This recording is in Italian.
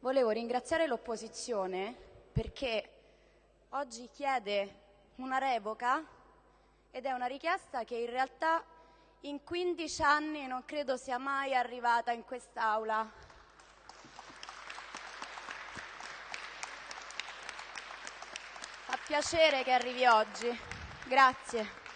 volevo ringraziare l'opposizione perché oggi chiede una revoca ed è una richiesta che in realtà in 15 anni non credo sia mai arrivata in quest'Aula. Fa piacere che arrivi oggi. Grazie.